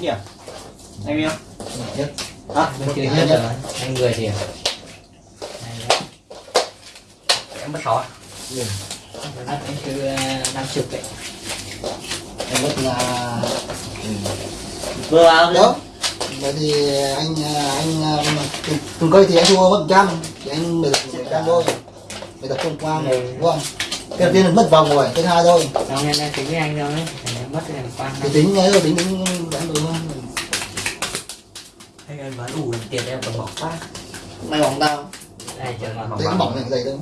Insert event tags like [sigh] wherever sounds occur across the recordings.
chín điểm anh không nhất Bên kia nhất rồi. Anh người thì em mất sáu Anh cứ ờ, năm chục đấy. Em mất là vừa đó. Vậy thì anh anh cùng- cùng coi thì anh thua mất trăm thì anh mới được trăm thôi. Mới tập trung qua Ừ. đúng không? Cái đầu tiên là mất vòng rồi thứ hai thôi. Đâu nên em tính với anh đâu ra mất cái quan thì tính ấy rồi tính tính đánh được không anh em bán đủ tiền em còn bỏ phát mày bỏng tao. Đây chờ mà. Nó bỏng này dày thôi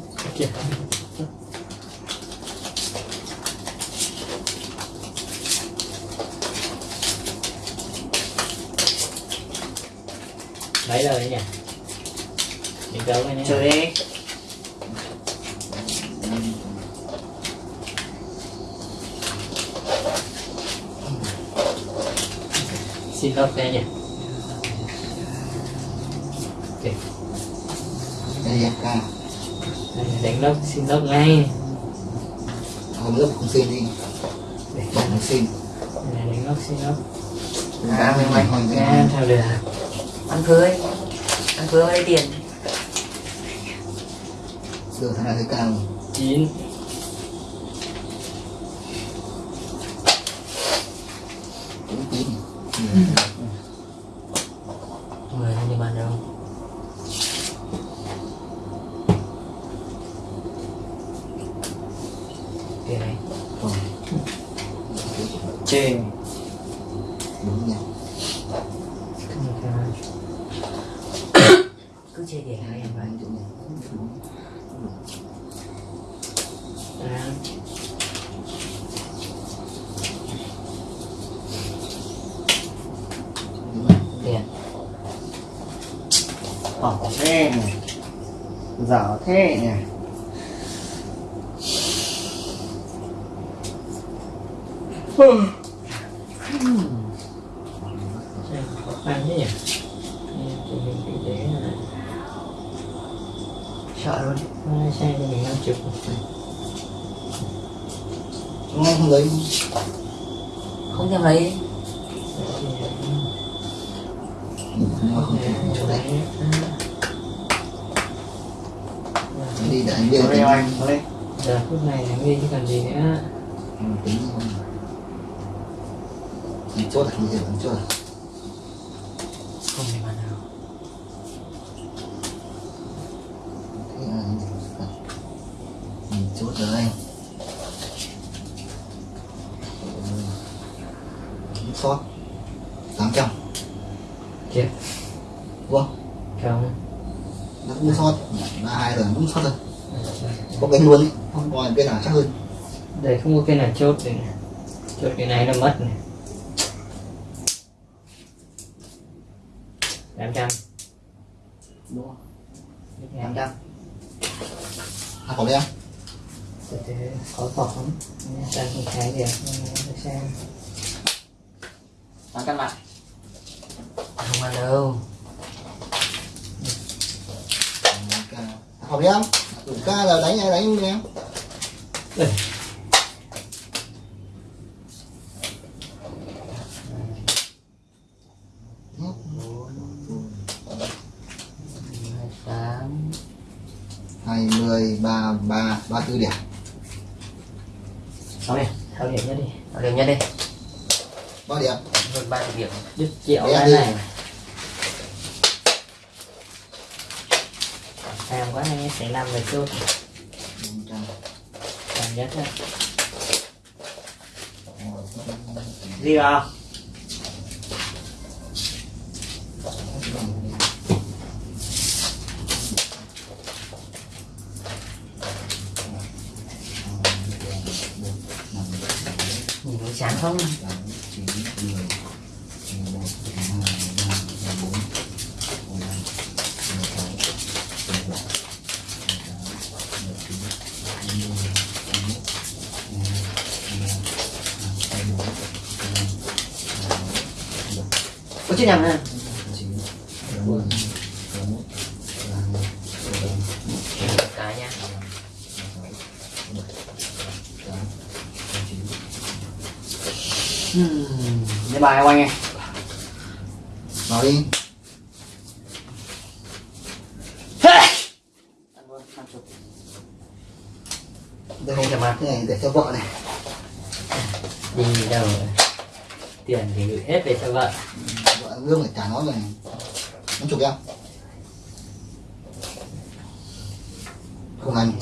Mấy giờ đấy nhỉ Mình đấu với nhé chơi đi. Xin lỗi đây nhỉ đây em ca Đây, Đánh lốc xin lốc ngay. Hôm lớp không xin đi. Bỏng không xin. Đánh lốc xin lốc À, mày mày. hỏi Nghe theo được ăn cưới. Ăn cưới lấy tiền. Giờ thằng này hơi cao chín cũng chín người anh đi bàn đâu tiền này còn trên đúng nha cứ chơi tiền hai em anh chỗ này À, tiền Ờ, thế này Dở thế này hmm khó khăn thế nhỉ Nghe tình hình kinh tế là sợ luôn Ai sai cho mình năm chục Chúng em không lấy không thèm lấy Nó không thể chỗ đấy Anh đi để anh giờ phút này là nghi chứ còn gì nữa. Ừ, tính không Thì chốt là thế vẫn chốt không đi bàn nào. Thế là Ừ, chốt rồi anh Sót. 800 Chết Đúng không Nó cũng sót. Ba hai rồi cũng sót rồi Có cái luôn ý Ngoài bên nào chắc hơn. Đây không có cái nào chốt này. chốt cái này nó mất này. Tám trăm. Đúng không? 800 À có đấy Từ từ có phỏ không sang không thấy được để xem. Bán căn lại không ăn đâu ca học đi em đủ ca là đánh ai đánh em Đây. hai tám hai mươi ba ba ba tư điểm sáu điểm thao điểm nhất đi? Sáu điểm nhất đi? Bao điểm? Hơn ba điểm. Đứt triệu cái đi. này. Tham quá anh sẽ làm về chốt. Cảm nhất á. Gì vào nhìn có chán không? Có chuyện nhầm ha cái nha Hmm, để bài anh em. Vào đi. Đây không thèm ăn cái này để cho vợ này. Đi đâu tiền thì gửi hết về cho vợ. Vợ lương phải trả nó rồi. Nó chục em. Không hành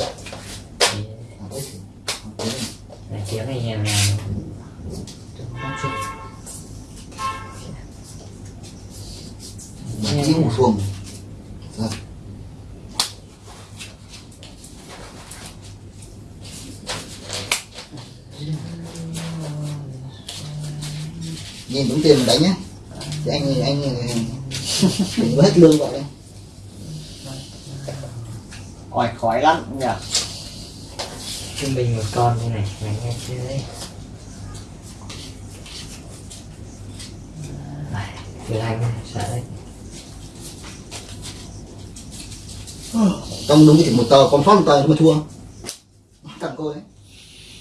đừng có hết lương gọi đây Ôi khói lắm nhỉ? Trung bình một con như này mày nghe chơi Thử anh sợ đấy. Trong đúng chỉ một tờ còn sót một tờ nhưng mà thua. Thằng cô đấy.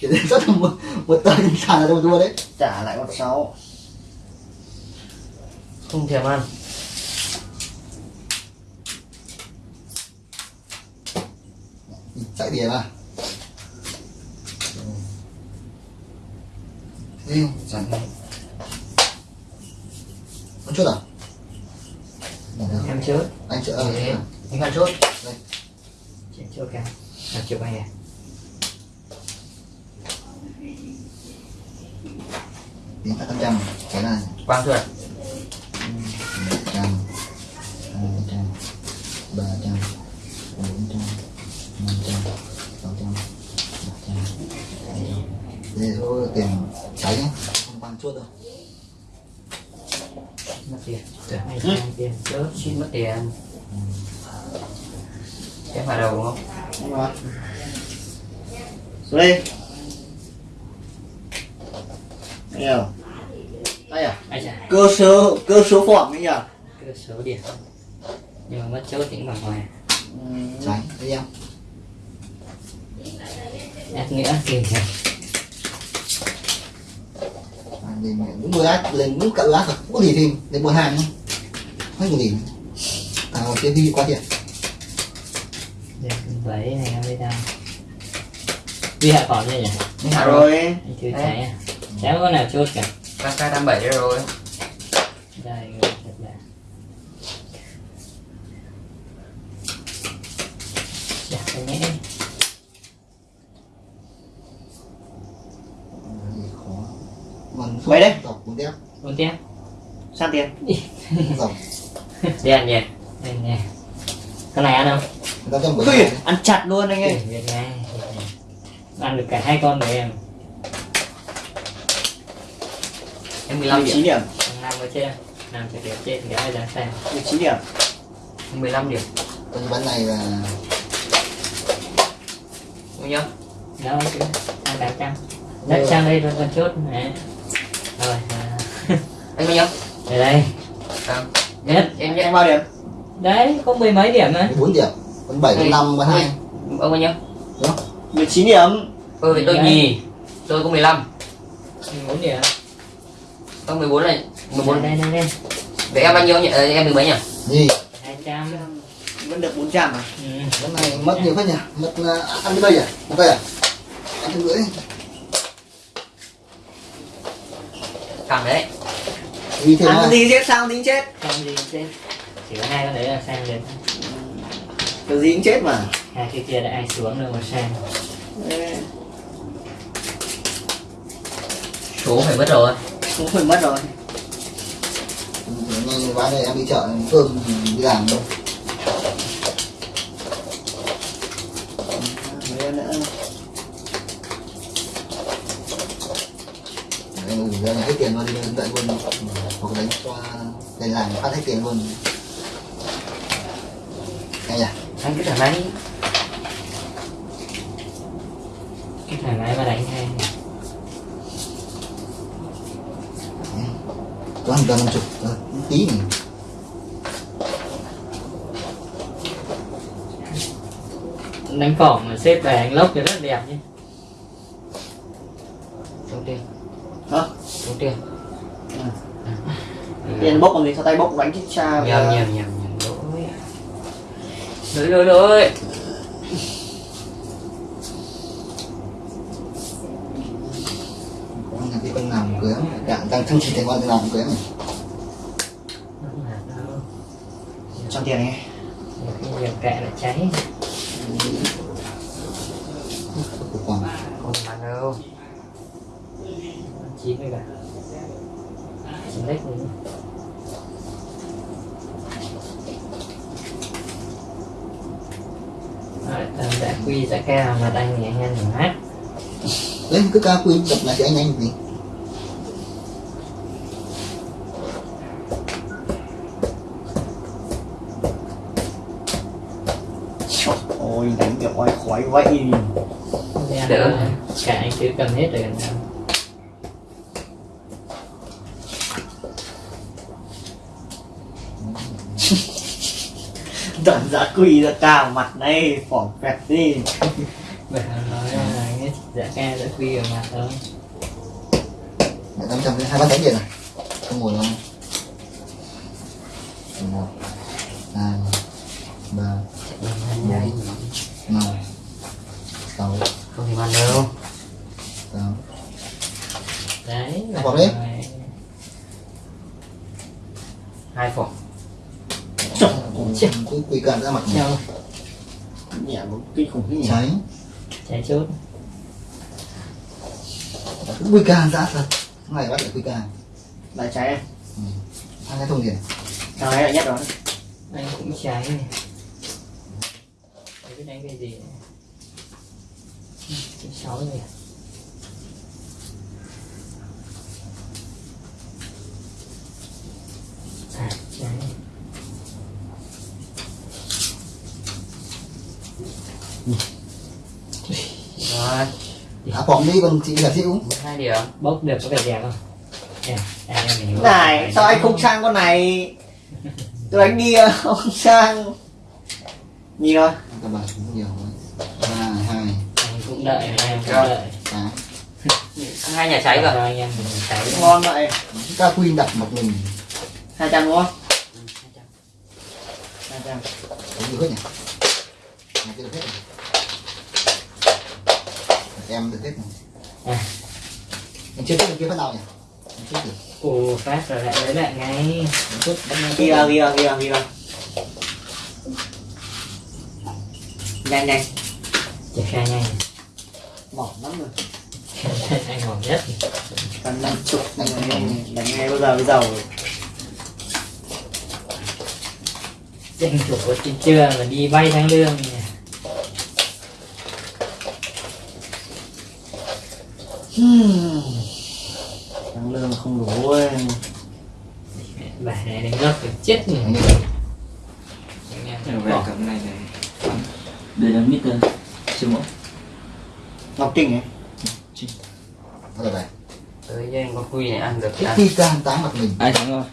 Chỉ đến sót một, một tờ nhưng sàn là cho mà thua đấy. Trả lại con sáu. Không thèm ăn tiền à thế không Chẳng con chốt à? Em chốt. Anh chợ Thế. à, anh ăn chốt. Chị chốt cả là chụp anh à tính cả trăm trăm cái này. Quang thôi mất tiền. Anh sang tiền? Chốt xin mất tiền. Em vào đầu đúng không? Đúng rồi. Xuống đi. Nhiều Đây à? Cơ số cơ số phỏng ấy nhỉ cơ số điểm nhưng mà mất chốt những bằng ngoài ừ. cháy thấy em ác nghĩa tiền này à, lên át thật không có gì thêm lên mười hai nhá. Không có gì à một cái đi qua tiền Đẹp vậy này em đi đâu Đi hạ còn chưa nhỉ? Hạ rồi. Chưa cháy à? Cháy có nào chốt cả KK 87 rồi. Đây, thật là Dạ, cái nhẽ gì khó còn Mấy đấy? Bốn tiếp Sang tiền. [laughs] Ăn nhỉ? Cái này ăn không? trăm Ui, ăn chặt luôn anh ơi. Ăn được cả hai con rồi em. Em 15 19 điểm. năm ở trên Năm sẽ điểm trên thì ai dám xem? 19 điểm. Em 15 điểm. Con bắn này là bao nhiêu Đâu? Chứ Ăn 800 Đấy, sang đây rồi còn chốt Đấy Rồi, [laughs] anh bao nhiêu đây đây. Nhất. Em nhận bao điểm? Đấy, có mười mấy điểm á bốn điểm. Con bảy con năm con hai. Ông bao nhiêu 19 điểm. Tôi với tôi nhì tôi có 15 bốn điểm. Tôi 14 này. 14 đây đây đây. Vậy em bao nhiêu nhỉ? Ờ, em được mấy nhỉ? Hai trăm. Vẫn được 400 à? Ừ. này mất nhiều phết nhỉ? Mất uh, ăn cái đây à? Một cây à? Ăn trăm rưỡi cảm đấy. Đi thêm Ăn gì chết sao tính chết? Không gì chứ chỉ có hai con đấy là sang đến Cái gì cũng chết mà. Hai cái kia đã ai xuống rồi mà sang số phải mất rồi. Cũng phải mất rồi. Nhanh quá đây em đi chợ cơm đi làm đâu Mấy em nữa ra này hết tiền luôn đi đến tận luôn. Hoặc đánh cho đây làm phát hết tiền luôn. Anh nhỉ? Anh cứ thoải mái cái thoải mái mà đánh hay có hàng trăm năm chục tí này đánh phỏng mà xếp về anh lốc thì rất đẹp nhé tiền bốc còn gì sao tay bốc đánh chết cha nhầm nhầm nhầm nhầm. Lỗi lỗi lỗi. Con nhà cái con nào cưới đang đang thăng chỉ thấy con nào cưới này cho tiền nghe Nhiều kệ là cháy. Con không mà đâu. Chín rồi cả. Chín lách nữa Rồi, tầm đã quy đã cao mà đang nhẹ nhanh rồi hát. Đấy cứ ca quy đập lại thì anh anh gì Trời ôi đánh kiểu oai khói vậy. Cả anh cứ cầm hết rồi Đoạn giá quỳ ra cao mặt này phỏng phẹt đi. Vậy mà nói là nghe dạ ca đã quy ở mặt thôi mẹ năm trăm hai bát đánh điện này không ngồi không một hai ba Đấy. năm sáu. Không thì mà đâu. Tám. Đấy là Bỏ đi. rồi. hai phòng quy quy cạn ra mặt này Châu Nhẹ một kinh khủng thế nhỉ? Cháy. Chạy chốt. Cứ quy cạn ra thật. Ngày bắt lại quy cạn Đại cháy em hai cái thùng tiền Thằng này lại nhất rồi anh cũng cháy này. Đấy biết đánh cái gì? Này Ừ, Chín sáu rồi rồi. À phỏng đi còn chị là chịu hai điểm. Bốc được có vẻ đẹp không? À, Này sao anh không sang con này? Tôi đánh đi à, [laughs] không sang. Nhìn rồi các bạn cũng nhiều ba hai. Anh cũng đợi em cũng đợi. [laughs] Hai nhà cháy Rồi. Rồi anh em cháy Ngon vậy. Ca quy đặt mặt mình. 200 đúng không? 200 Có nhiều hết nhỉ em được hết này. À. em chưa biết bên kia phát nào nhỉ? Em chưa ồ phát rồi lại lấy lại ngay. Em chút bắt ngay Ghi vào ghi vào ghi vào ghi vào Nhanh nhanh. Triển khai nhanh. Mỏng lắm rồi. [laughs] Anh hỏng nhất. Tầm 50 Đánh đánh ngay bao giờ bây giờ danh chủ của trên trưa mà đi vay tháng lương Tăng lương không đủ ấy. bà này đánh gấp phải chết nhỉ Anh Anh em Rồi về bỏ. cầm này này. Đây là mít siêu mẫu Ngọc Trinh ấy Thôi rồi tới với anh có quy này ăn được cái ăn quy can táng mặt mình. Ai thắng rồi?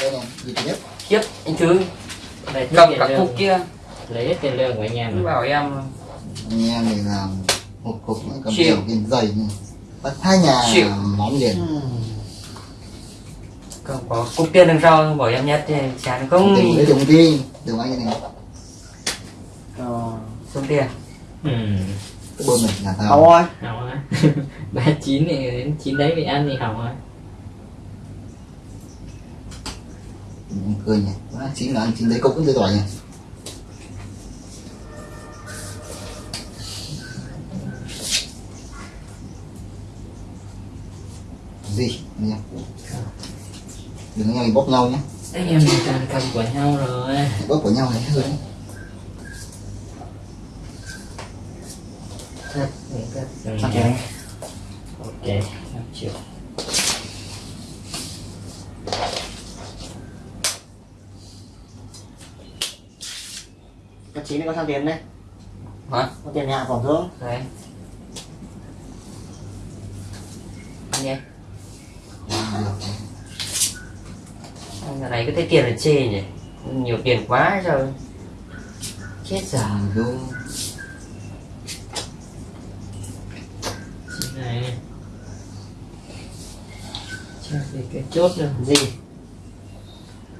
Đây này gì thứ nhất khiếp anh thứ cầm cả cục kia. Lấy hết tiền lương của anh em cứ bảo em anh em mình làm một cục nữa cầm Chịu. nhiều tiền dày này bắt hai nhà Chịu. món liền. Hmm. không có cục tiền đằng sau bảo em nhất thì chán không? Đừng lấy đồng đi đừng anh này? Rồi số tiền. Ừ. Cái bơm này là tao. Rồi hỏng [laughs] ba chín thì đến chín đấy bị ăn thì hỏng rồi Em cười nhỉ. Chín là ăn chín lấy cốc cũng tươi tỏi nhỉ gì? Em đừng nhau thì bóp nhau nhé. Anh em mình toàn cầm của nhau rồi. Bóp của nhau này hơn đấy. thật mình cất rồi. Sao tiền ok năm triệu. Có chín có sao tiền đấy hả? Có tiền nhà phòng thương. Đấy anh em anh giờ này cứ thấy tiền là chê nhỉ? Nhiều tiền quá rồi chết vô chín này. Chắc thì cái chốt rồi Gì.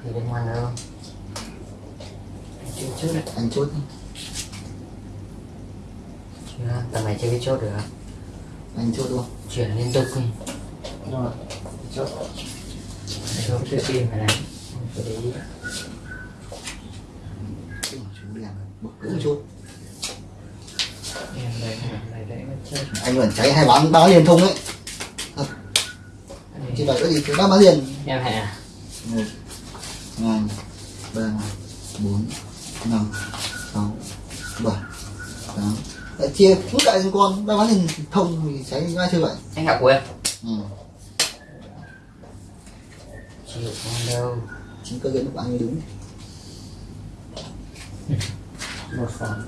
Thì liên hoan đâu chưa chốt đấy. Anh chốt chưa tầm này chưa biết chốt được anh chốt luôn. Chuyển liên tục đi. Rồi chốt. Không tự tin phải bực cứng anh vẫn cháy hai bán báo liền thông ấy. Chỉ đợi cái gì thì bán bán liền Em hạ một hai ba bốn năm sáu bảy tám. Lại chia cứ cậy thành con ba bán liền thông thì cháy ngay chơi vậy? Anh học của em ừ. chịu không đâu chính cơ lúc anh mới đúng. Một phòng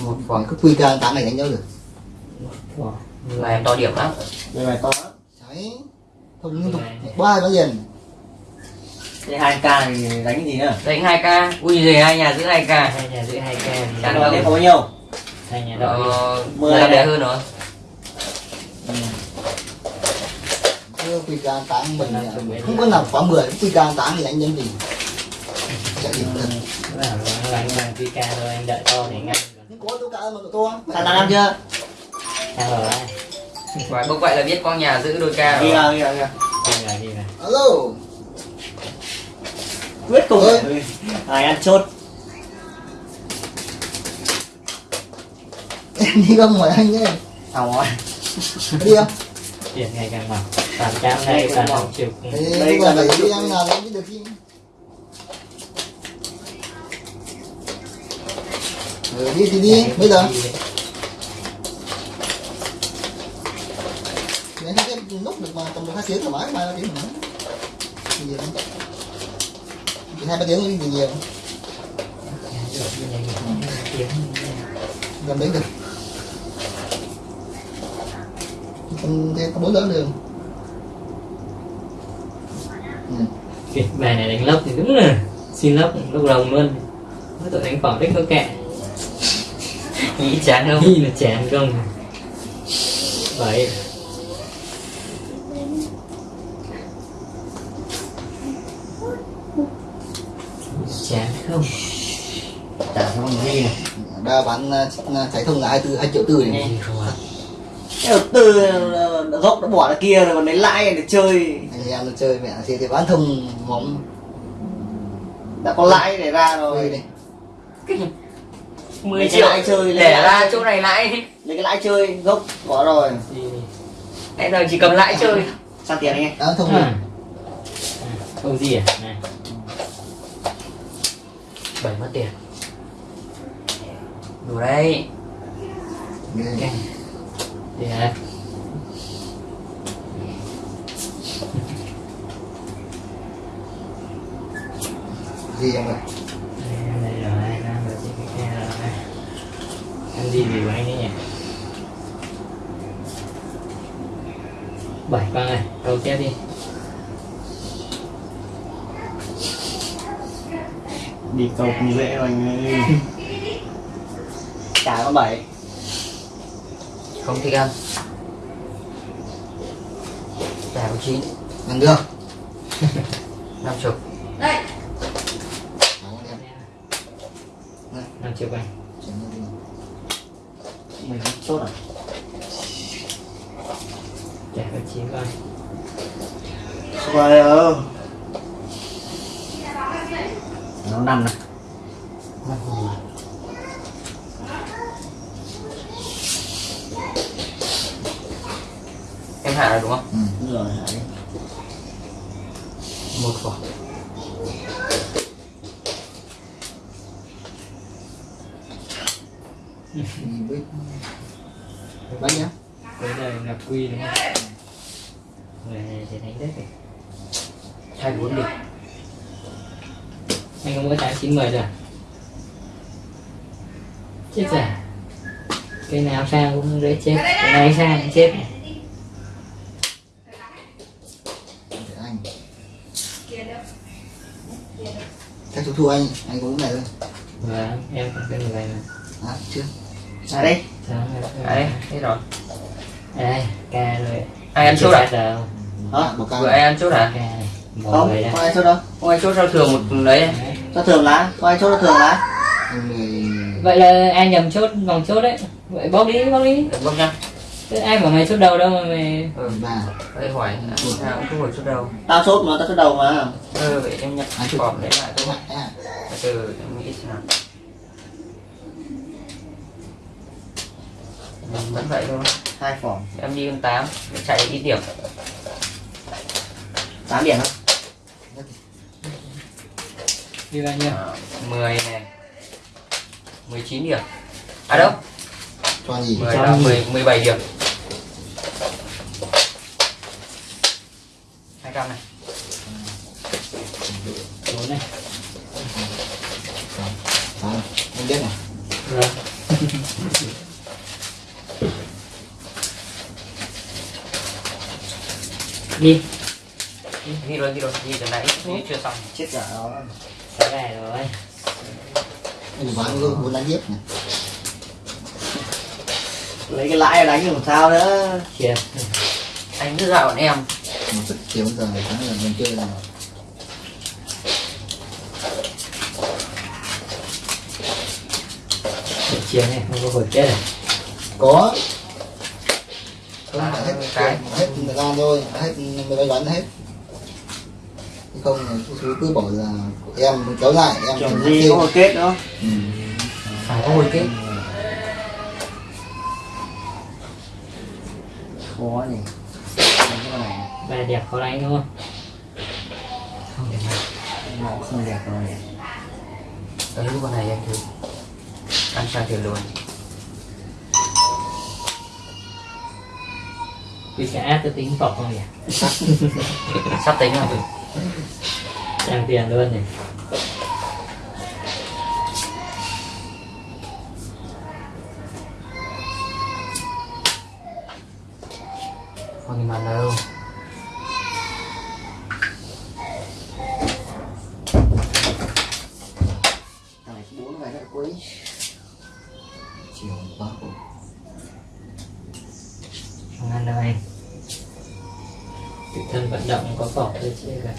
một phòng cứ quy ca tám này đánh nhau được. Là em to điểm lắm. Đây này to lắm. Cháy thông liên tục ba bán liền đây hai k thì đánh cái gì nữa? Đánh hai k. Ui giời hai nhà giữ hai k. Hai nhà giữ hai ca thì Chán đâu. có bao nhiêu Hai nhà đội ờ, Mười này. đẹp hơn rồi quy ca tám mình là không có nào quá mười quy ca tám thì đánh nhân gì điểm thật Làm rồi, làm làm quy ca thôi, anh đợi to để ngăn nhưng có tôi cả mà to sàn năm chưa? Sao rồi? Vậy bốc vậy là biết con nhà giữ đôi ca rồi. Đi vào đi rồi alo quyết cùng. Rồi. ai ăn chốt? Em [laughs] đi không hỏi anh nhé xong rồi. Đi không? Tiền ngày càng mỏng Toàn trăm đây, toàn không chịu Đây bây giờ là cái đi ăn nào mới được chứ? Ừ, đi thì đi bây giờ. thấy cái nút được mà tầm một hai tiếng thoải mái mai tiếng thoải mái lắm. Chỉ hai ba tiếng thì nhiều. Gần đấy được. Thế có bốn giờ đường. Kịch bài này đánh lốc thì đúng là Xin lốc lúc rồng luôn. Mới tội đánh phòng tích có kẹ [laughs] nghĩ chán không? Nghĩ là chán không? Vậy. Chán không? Chán không gì này ba bán uh, cháy thông là hai tư hai triệu tư này. Đầu tư ờ, gốc nó bỏ ra kia rồi còn lấy lãi để chơi. Anh em nó chơi mẹ thì thì bán thông móng. Đã có lãi để ra rồi. Này. 10 Lấy cái triệu lãi chơi, để lãi ra chỗ này lãi. Lấy cái lãi chơi gốc bỏ rồi. Đi em giờ chỉ cầm lãi chơi. Sang tiền anh em. Bán thông này À, Không gì à? Này. Bảy mất tiền. Đủ đây Ghê. Đi hả gì em ơi Đây đây rồi Đang rồi chị cái kia rồi Anh đi vì anh ấy nhỉ Bảy con này Câu tiếp đi. Đi cầu không dễ đâu anh ơi. Chả có bảy không thích ăn. Chả có chín. Ăn được. [laughs] Năm chục Đó, em. Nó đi. mình chốt à Chả có chín con Rồi ơ Nó năm này em hạ rồi đúng không ừ. Đúng rồi đi. một vỏ Đi với bánh nhá Bây giờ ngập quy đúng không Người này thì đất này hai bốn điểm Anh có mỗi tháng 90 rồi? Chết giả Cái nào sang cũng dễ chết Cái này sang cũng chết này các chú thua anh anh cái này thôi Vâng, em còn cái người này à chưa À đây à đây hết rồi. Đây, ca rồi. Ai ăn chốt à? Hả? bỏ ca vừa ai ăn chốt à một không không ai chốt đâu. Không ai chốt sao thường một đấy. Cho thường lá không ai chốt cho thường lá vậy là ai nhầm chốt vòng chốt đấy. Vậy bóc đi bóc đi. Được không nhá. Thế ai bảo mày chốt đầu đâu mà mày ừ. Ba. Đây hỏi sao cũng không phải chốt đâu tao chốt mà tao chốt đầu mà. Ừ vậy em nhặt Ai chốt? cọp đấy lại thôi. À, từ từ em nghĩ xem nào Ừ, vẫn vậy thôi. Hai phỏng em đi con tám chạy ít điểm. Tám điểm không đi bao nhiêu à, 10 này. 19 điểm. À đâu? Cho gì? 10 Cho là gì? 10, 17 điểm 200 này bốn này Đó, em biết này rồi đi. Ghi rồi ghi rồi ghi từ nãy chưa xong. Chết dở rồi cái này rồi. Anh bán cái muốn đánh tiếp này. Lấy cái lãi đánh làm sao nữa. Chia anh cứ dạo bọn em. Một sức chiều giờ tháng là mình chơi là chia này không có hồi kết này. Có không phải hết cái. hết thời gian thôi hết mình phải đoán hết. Chứ không cái thứ cứ bỏ là em kéo lại em chuẩn kêu. có một kết nữa ừ. phải có hồi kết. Khó này bài đẹp khó đánh đúng không? Nó cũng không đẹp rồi đấy lúc con này anh thử. Ăn sang thử luôn vì cái áp tôi tính vọc không nhỉ? [laughs] Sắp tính rồi. Trang tiền luôn này không nhìn mặt đâu. Bốn ngày nữa cuối chiều quá khổ đâu anh tự thân vận động có vọc thôi chứ cả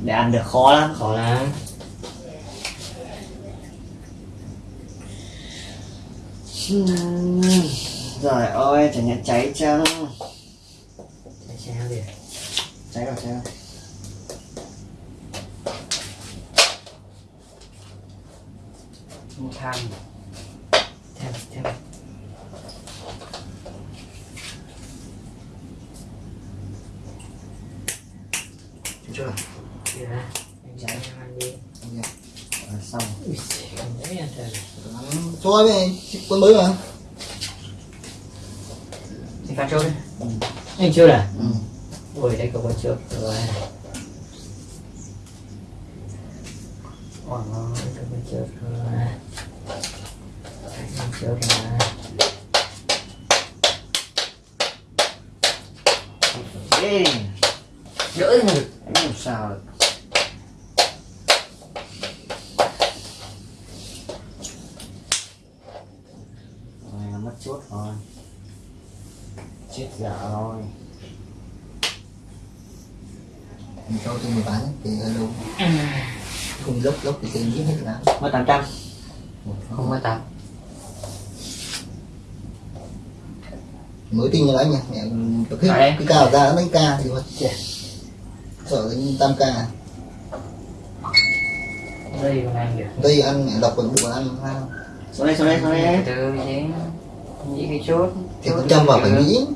để ăn được khó lắm. Khó lắm. Trời ơi, chẳng nhận cháy chăng? Chả chả việc Cháy rồi, cháy rồi không tham thêm thêm Chưa chưa kia ra anh chạy cho ăn đi Ok. Rồi, Xong ui không dễ ăn trời cho mới mà thì pha chốt đi. Anh chưa à? Ừ. ui đây có con trước. Rồi. Ôi, đây có con trước rồi. Đây con trước rồi. Ê, đỡ được. Làm sao được Rồi, nó mất chốt rồi Chết dở rồi mình cho tôi 10 bán ấy, thì hơi lâu. Không lốc lốc thì tiền giết hết lá Mất 800 không có tám. Mới tin như đấy nha mẹ Đấy. cái cao ra nó đánh ca thì mà sợ cái tam ca. Đây còn ăn được đây ăn mẹ đọc vào bụng ăn sao đây, xuống đây, xuống đây từ từ chứ nghĩ cái chốt thì có châm vào phải nghĩ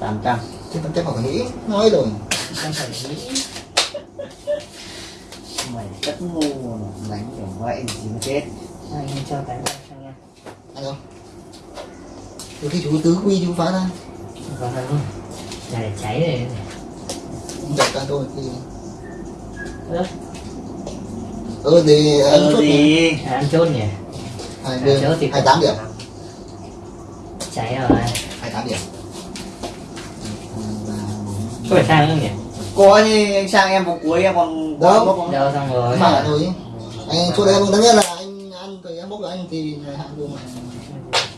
800 Kita chắc kok nghĩ. Nói rồi. Không phải nghĩ. Mày rất ngu mà Đánh kiểu vậy thì mới chết. Anh cho cái này cho nha Anh không? Từ khi chú tứ quy chú phá ra. Phá ra luôn Chả để cháy này. Không đập ra thôi thì Ơ. Ừ thì ăn ừ, chốt thì... nhỉ Ăn chốt nhỉ? Hai, mươi hai tám điểm. Cháy rồi. Có phải sang không nhỉ? Có như anh sang em vòng cuối em còn Đâu? bốc không? đâu xong rồi. Mà thôi anh chỗ đấy em tất nhiên là anh ăn thì em bốc của anh thì là hạng luôn mà.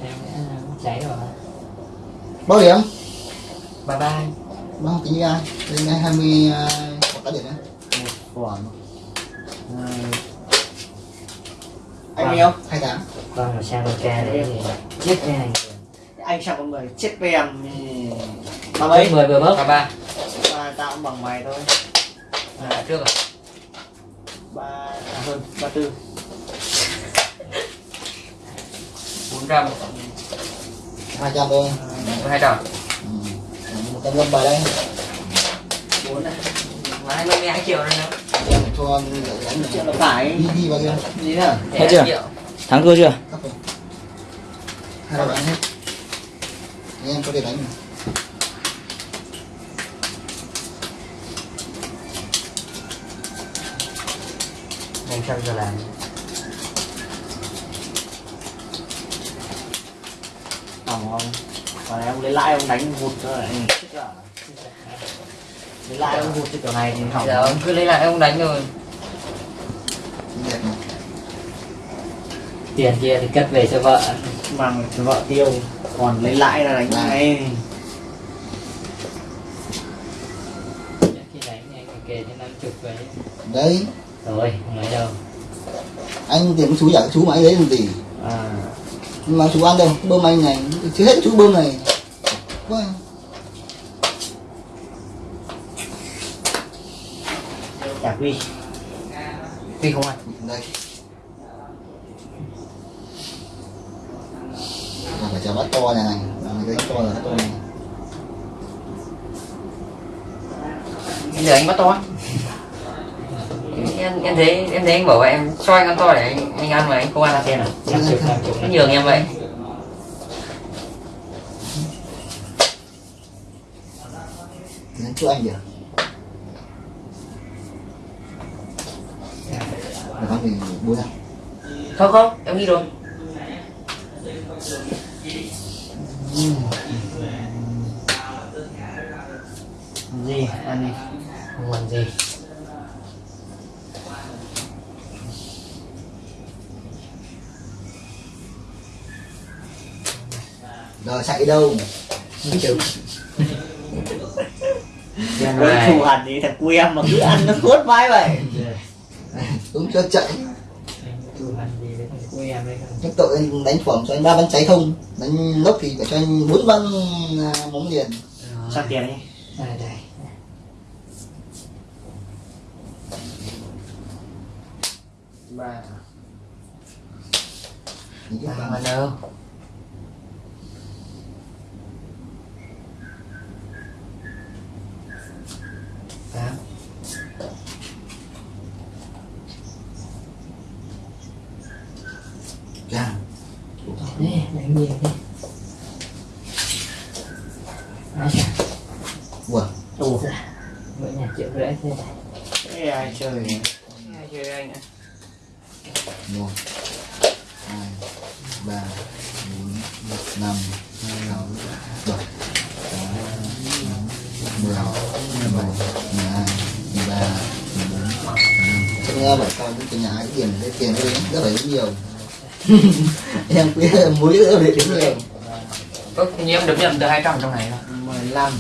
Em cháy rồi. Bao điểm bye bye bao tính như ai đến ngày hai mươi một cái điểm nhé Quả mà. anh yêu hai tháng con mà sang ca đấy chết cái này. Anh sang con mười chết với em. Ba mấy? Mười vừa bớt ba ba ba tao cũng bằng mày thôi. À, trước rồi ba à, hơn ba tư. Bốn trăm. Hai trăm thôi hai trăm. Ừ. một trăm năm bài đây bốn này hai mươi hai triệu rồi nữa cho chuyện là phải. Đi đi bao nhiêu gì nữa Hết chưa? triệu. Thắng thua chưa? Hai đánh hết anh em có thể đánh anh sao giờ làm. Tổng không còn em lấy lãi ông đánh hụt thôi. Anh à lấy lãi ông hụt cái kiểu này thì hỏng. Giờ ông cứ lấy lại ông đánh rồi mà tiền kia thì cất về cho vợ. Mang cho vợ tiêu. Còn lấy lãi là đánh ngay khi đánh anh kề cho năm chục vậy đấy rồi không lấy đâu? Anh cũng chú giả chú mà anh lấy làm gì? À. Mà chú ăn đâu bơm anh này chưa hết chú bơm này. Quá chả quy tuy không ăn đây. Phải chờ bắt to này này. Cái to là to này. Bây giờ anh bắt to em em thấy em thấy anh bảo vậy em cho anh ăn to để anh anh ăn mà anh không ăn xem nào anh nhường em vậy. Thì chú anh kìa là con mình bố ra. Không không em đi rồi. Gì ăn đi không làm gì chạy đâu? Với này thù hẳn thì thằng quy em mà cứ ăn nó cốt vai vậy. Đúng cho chạy những tội anh đánh phẩm cho anh ba bắn cháy không? Đánh lốc thì phải cho anh bốn bắn à, móng liền. Sao tiền đi. Đây đây. Ba. Ăn đâu tám Dạ. Nè, đánh nhiều đi Ai chà, Ủa, ủa mỗi nhà triệu rưỡi thế này, cái ai chơi nhỉ? Ai chơi anh ạ một hai ba bốn năm sáu bảy tám mười mười một mười hai mười ba mười bốn chắc nghe bảo con cái nhà cái tiền cái tiền đấy rất là nhiều em quý muối rất là nhiều có như em được nhận từ 200 trong này thôi 15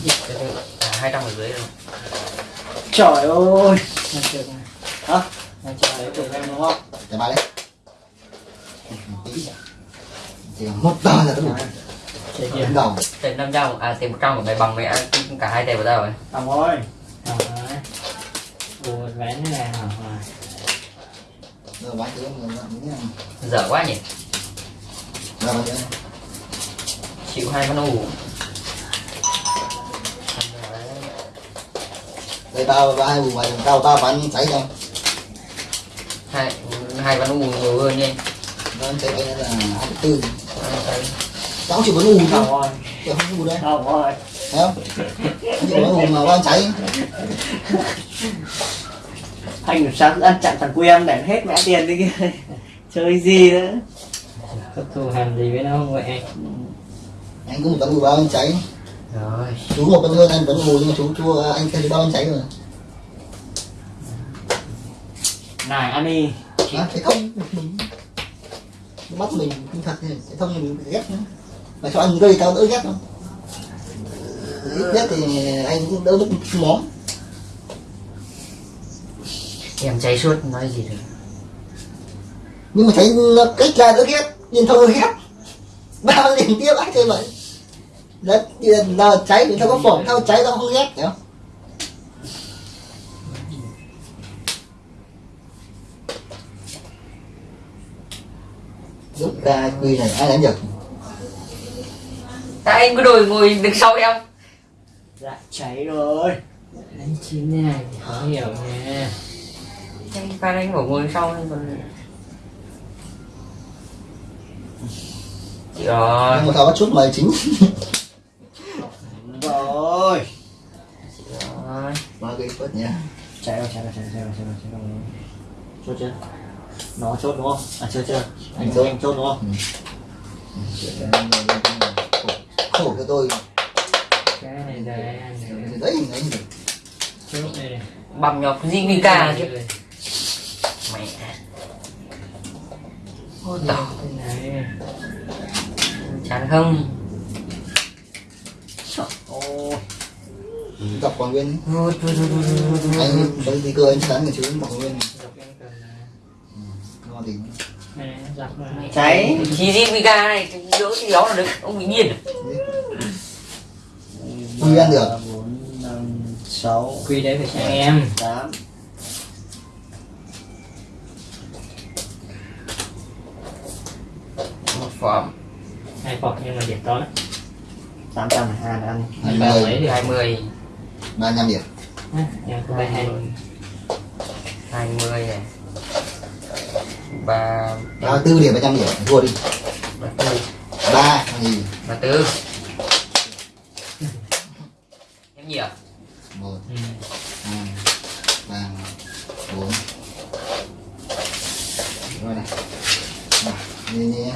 à, 200 ở dưới rồi Trời ơi này Hả? trời ơi, Đấy em đúng không? để ba đấy chỉ còn một tờ là có đủ Đến đầu tiền 500 à tiền 100 của mày bằng mẹ cả hai tệp của tao rồi. Đồng ơi. Ờ Ủa, ván thế này hả? Bán nghĩ rằng dở quá nhỉ? Bán thế chịu hai con ủ đây tao ba hai mày tao tao bán cháy đâu hai hai con ủ nhiều hơn nha. Nó cháy là hai tư tao chỉ ù Đồng thôi. Chứ không ù đây Đồng ơi thấy không? Chỉ bán ù mà bán cháy. Anh làm sao cứ ăn chặn thằng quy em để hết mẹ tiền đi. Kia [laughs] Chơi gì nữa? Có thù hành gì với nó không vậy? Anh? anh có một tấn ù ba bán cháy. Rồi. Chú một tấn hơn anh vẫn ù nhưng mà chú chú anh kia chú ba bán cháy rồi này ăn đi à, cái thông. Mình mắt mình kinh thật cái thông mình ghét nữa mà cho anh gây tao đỡ ghét không ít nhất thì anh cũng đỡ mất món em cháy suốt nói gì được. Nhưng mà thấy nó cách ra đỡ ghét thông đỡ ghét. Bao liền tiếp ai chơi vậy. Đấy là cháy thì tao có phỏng tao cháy tao không ghét không? Lúc ra quy này ai đánh được? tại anh cứ đổi ngồi đứng sau em. Dạ cháy rồi. Đánh chín này thì khó hiểu nha anh phan anh bảo ngồi sau nên còn Chị rồi nhưng mà tao có chút mời chính. Đúng rồi. Chị rồi mà gây phớt nha cháy rồi cháy rồi cháy rồi cháy rồi cháy rồi cháy rồi. Chốt chưa? Nó chốt đúng không? À chưa chưa? Anh Chốt. anh chốt đúng không? Khổ, khổ cho tôi. Cái này đấy đấy này. Bằng nhọc gì cả chứ. mẹ. Ôi tao cái này. Chán không? Ôi gặp quảng nguyên. Anh thấy thì cơ anh đánh người chứ quảng nguyên. Là ngon mà cháy. Chỉ gì mình cả này đỡ thì đó là được ông bị điên? Quy ăn được. bốn năm sáu quy đấy phải cho em. Tám một phẩm. Hai phọc nhưng mà điểm to lắm. Tám trăm hai ăn. Hai ba mươi. Hai mươi. Ba năm điểm. Em có hai hai mươi. này ba ba tư điểm ba trăm điểm. Thua đi. Ba tư. Ba thì ba tư. Em gì à một. Ừ. hai. Ba. Bốn. Rồi này. Như nhé.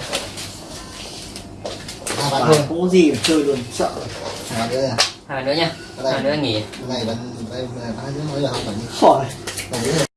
Hai bạn thôi có gì mà chơi luôn sợ. Hai bạn nữa hai nữa nha. Hai nữa nghỉ. này bạn đây là hai đứa nói là không phải khỏi